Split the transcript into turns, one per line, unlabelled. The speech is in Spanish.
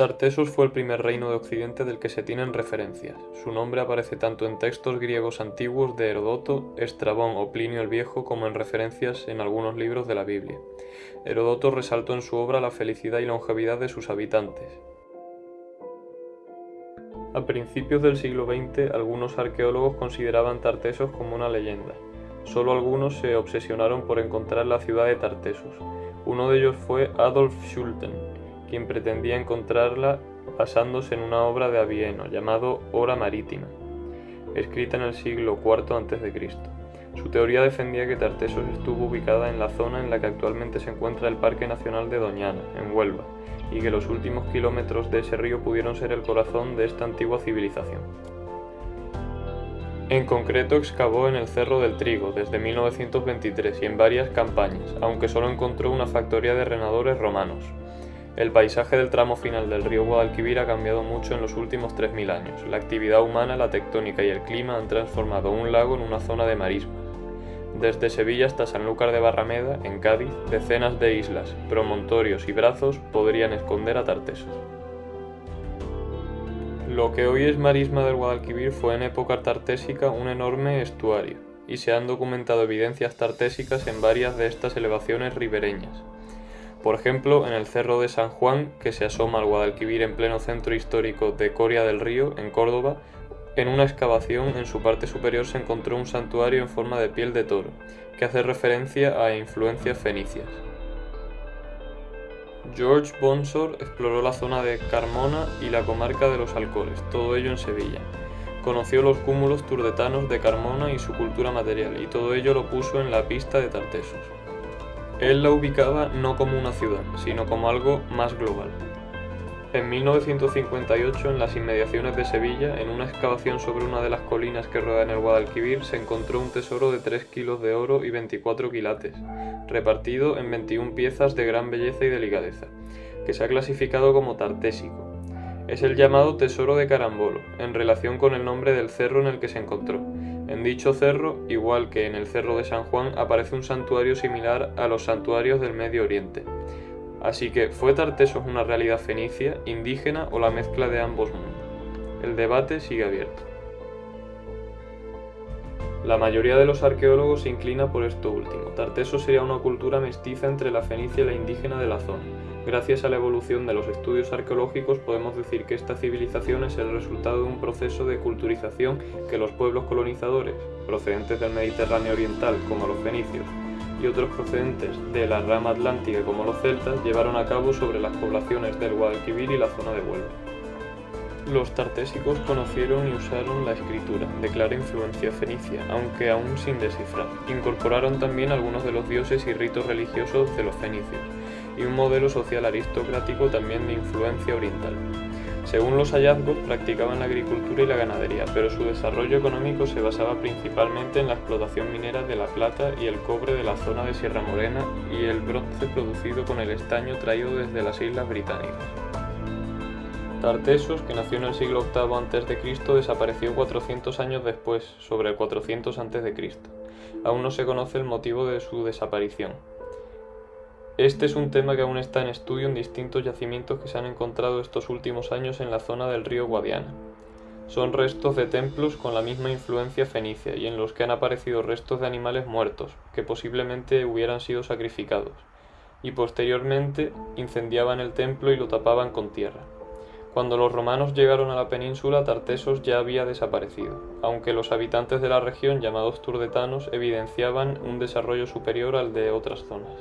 Tartesos fue el primer reino de Occidente del que se tienen referencias. Su nombre aparece tanto en textos griegos antiguos de Herodoto, Estrabón o Plinio el Viejo como en referencias en algunos libros de la Biblia. Herodoto resaltó en su obra la felicidad y longevidad de sus habitantes. A principios del siglo XX, algunos arqueólogos consideraban Tartesos como una leyenda. Solo algunos se obsesionaron por encontrar la ciudad de Tartesos. Uno de ellos fue Adolf Schulten, quien pretendía encontrarla basándose en una obra de Avieno llamado Hora Marítima, escrita en el siglo IV a.C. Su teoría defendía que Tartesos estuvo ubicada en la zona en la que actualmente se encuentra el Parque Nacional de Doñana, en Huelva, y que los últimos kilómetros de ese río pudieron ser el corazón de esta antigua civilización. En concreto excavó en el Cerro del Trigo desde 1923 y en varias campañas, aunque solo encontró una factoría de renadores romanos. El paisaje del tramo final del río Guadalquivir ha cambiado mucho en los últimos 3.000 años. La actividad humana, la tectónica y el clima han transformado un lago en una zona de marismas. Desde Sevilla hasta Sanlúcar de Barrameda, en Cádiz, decenas de islas, promontorios y brazos podrían esconder a Tartesos. Lo que hoy es marisma del Guadalquivir fue en época tartésica un enorme estuario, y se han documentado evidencias tartésicas en varias de estas elevaciones ribereñas. Por ejemplo, en el Cerro de San Juan, que se asoma al Guadalquivir en pleno centro histórico de Coria del Río, en Córdoba, en una excavación en su parte superior se encontró un santuario en forma de piel de toro, que hace referencia a influencias fenicias. George Bonsor exploró la zona de Carmona y la comarca de los Alcores, todo ello en Sevilla. Conoció los cúmulos turdetanos de Carmona y su cultura material, y todo ello lo puso en la pista de Tartesos. Él la ubicaba no como una ciudad, sino como algo más global. En 1958, en las inmediaciones de Sevilla, en una excavación sobre una de las colinas que rodean el Guadalquivir, se encontró un tesoro de 3 kilos de oro y 24 quilates, repartido en 21 piezas de gran belleza y delicadeza, que se ha clasificado como tartésico. Es el llamado Tesoro de Carambolo, en relación con el nombre del cerro en el que se encontró, en dicho cerro, igual que en el cerro de San Juan, aparece un santuario similar a los santuarios del Medio Oriente. Así que, ¿fue Tartesos una realidad fenicia, indígena o la mezcla de ambos mundos? El debate sigue abierto. La mayoría de los arqueólogos se inclina por esto último. Tartesos sería una cultura mestiza entre la fenicia y la indígena de la zona, Gracias a la evolución de los estudios arqueológicos podemos decir que esta civilización es el resultado de un proceso de culturización que los pueblos colonizadores, procedentes del Mediterráneo oriental como los fenicios, y otros procedentes de la rama atlántica como los celtas, llevaron a cabo sobre las poblaciones del Guadalquivir y la zona de Huelva. Los tartésicos conocieron y usaron la escritura, de clara influencia fenicia, aunque aún sin descifrar. Incorporaron también algunos de los dioses y ritos religiosos de los fenicios, y un modelo social aristocrático también de influencia oriental. Según los hallazgos, practicaban la agricultura y la ganadería, pero su desarrollo económico se basaba principalmente en la explotación minera de la plata y el cobre de la zona de Sierra Morena y el bronce producido con el estaño traído desde las Islas Británicas. Tartesos, que nació en el siglo VIII a.C., desapareció 400 años después, sobre el 400 a.C. Aún no se conoce el motivo de su desaparición. Este es un tema que aún está en estudio en distintos yacimientos que se han encontrado estos últimos años en la zona del río Guadiana. Son restos de templos con la misma influencia fenicia y en los que han aparecido restos de animales muertos, que posiblemente hubieran sido sacrificados, y posteriormente incendiaban el templo y lo tapaban con tierra. Cuando los romanos llegaron a la península, Tartesos ya había desaparecido, aunque los habitantes de la región, llamados turdetanos, evidenciaban un desarrollo superior al de otras zonas.